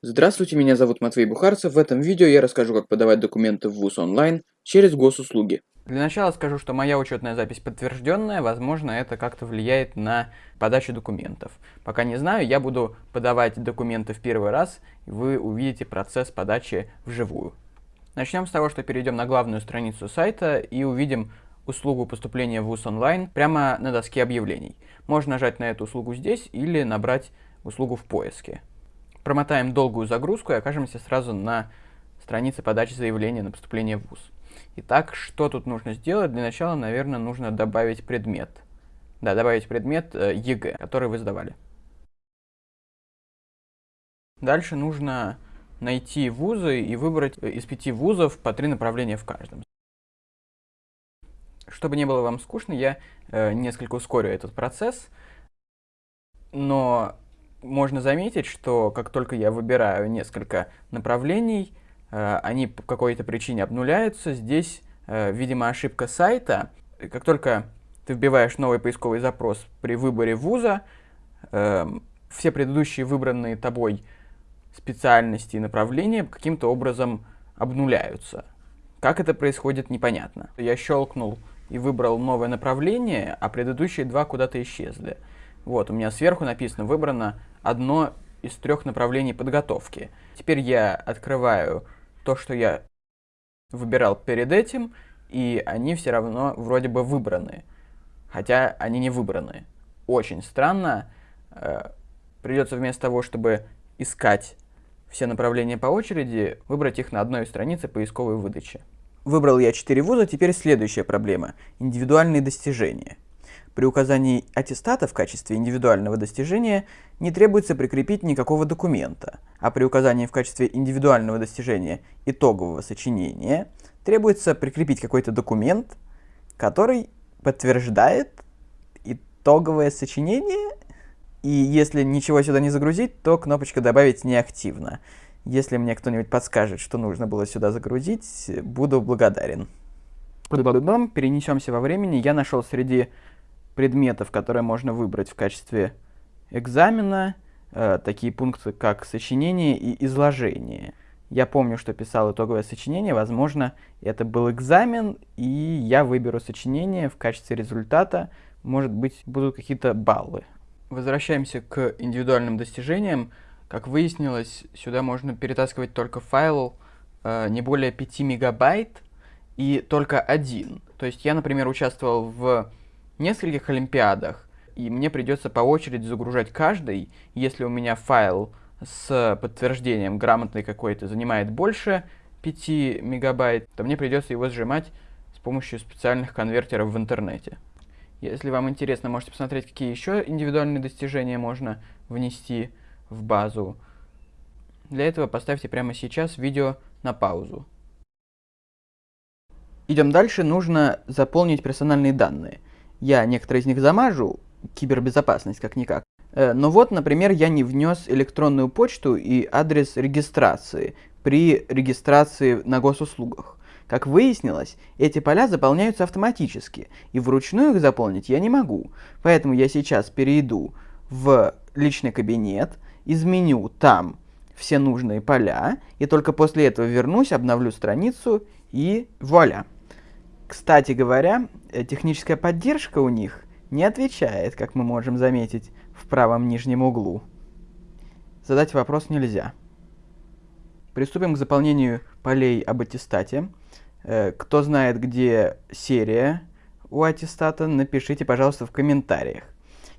Здравствуйте, меня зовут Матвей Бухарцев. В этом видео я расскажу, как подавать документы в ВУЗ онлайн через госуслуги. Для начала скажу, что моя учетная запись подтвержденная, возможно, это как-то влияет на подачу документов. Пока не знаю, я буду подавать документы в первый раз, и вы увидите процесс подачи вживую. Начнем с того, что перейдем на главную страницу сайта и увидим услугу поступления в ВУЗ онлайн прямо на доске объявлений. Можно нажать на эту услугу здесь или набрать услугу в поиске. Промотаем долгую загрузку и окажемся сразу на странице подачи заявления на поступление в ВУЗ. Итак, что тут нужно сделать? Для начала, наверное, нужно добавить предмет. Да, добавить предмет э, ЕГЭ, который вы сдавали. Дальше нужно найти вузы и выбрать э, из пяти вузов по три направления в каждом. Чтобы не было вам скучно, я э, несколько ускорю этот процесс, но можно заметить, что как только я выбираю несколько направлений, э, они по какой-то причине обнуляются. Здесь, э, видимо, ошибка сайта. Как только ты вбиваешь новый поисковый запрос при выборе вуза, э, все предыдущие выбранные тобой специальности и направления каким-то образом обнуляются. Как это происходит, непонятно. Я щелкнул и выбрал новое направление, а предыдущие два куда-то исчезли. Вот, у меня сверху написано «Выбрано одно из трех направлений подготовки». Теперь я открываю то, что я выбирал перед этим, и они все равно вроде бы выбраны. Хотя они не выбраны. Очень странно. Э, придется вместо того, чтобы искать все направления по очереди, выбрать их на одной странице поисковой выдачи. Выбрал я 4 вуза, теперь следующая проблема – индивидуальные достижения. При указании аттестата в качестве индивидуального достижения не требуется прикрепить никакого документа, а при указании в качестве индивидуального достижения итогового сочинения требуется прикрепить какой-то документ, который подтверждает итоговое сочинение, и если ничего сюда не загрузить, то кнопочка «Добавить неактивно». Если мне кто-нибудь подскажет, что нужно было сюда загрузить, буду благодарен. Перенесемся во времени. Я нашел среди предметов, которые можно выбрать в качестве экзамена, э, такие пункты, как сочинение и изложение. Я помню, что писал итоговое сочинение, возможно, это был экзамен, и я выберу сочинение в качестве результата, может быть, будут какие-то баллы. Возвращаемся к индивидуальным достижениям. Как выяснилось, сюда можно перетаскивать только файл э, не более 5 мегабайт и только один. То есть я, например, участвовал в нескольких олимпиадах, и мне придется по очереди загружать каждый. Если у меня файл с подтверждением грамотный какой-то занимает больше 5 мегабайт, то мне придется его сжимать с помощью специальных конвертеров в интернете. Если вам интересно, можете посмотреть, какие еще индивидуальные достижения можно внести в базу. Для этого поставьте прямо сейчас видео на паузу. Идем дальше, нужно заполнить персональные данные. Я некоторые из них замажу, кибербезопасность как-никак. Э, но вот, например, я не внес электронную почту и адрес регистрации при регистрации на госуслугах. Как выяснилось, эти поля заполняются автоматически, и вручную их заполнить я не могу. Поэтому я сейчас перейду в личный кабинет, изменю там все нужные поля, и только после этого вернусь, обновлю страницу и вуаля. Кстати говоря, э, техническая поддержка у них не отвечает, как мы можем заметить в правом нижнем углу. Задать вопрос нельзя. Приступим к заполнению полей об аттестате. Э, кто знает, где серия у аттестата, напишите, пожалуйста, в комментариях.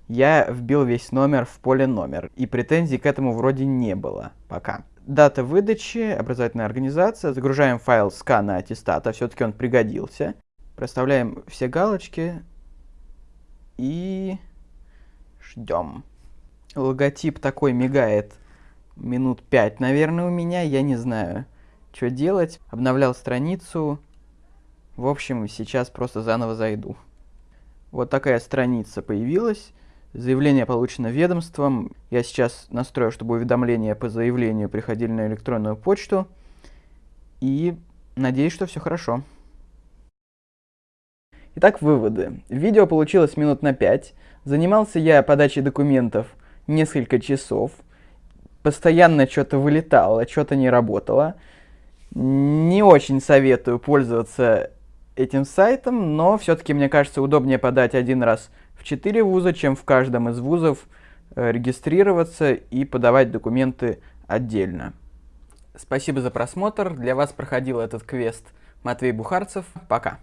Я вбил весь номер в поле номер, и претензий к этому вроде не было пока. Дата выдачи, образовательная организация. Загружаем файл скана аттестата, все-таки он пригодился. Проставляем все галочки и ждем. Логотип такой мигает минут 5, наверное, у меня. Я не знаю, что делать. Обновлял страницу. В общем, сейчас просто заново зайду. Вот такая страница появилась. Заявление получено ведомством. Я сейчас настрою, чтобы уведомления по заявлению приходили на электронную почту. И надеюсь, что все хорошо. Итак, выводы. Видео получилось минут на 5. Занимался я подачей документов несколько часов. постоянно что-то вылетало, что-то не работало. Не очень советую пользоваться этим сайтом, но все-таки, мне кажется, удобнее подать один раз в 4 вуза, чем в каждом из вузов э, регистрироваться и подавать документы отдельно. Спасибо за просмотр. Для вас проходил этот квест Матвей Бухарцев. Пока.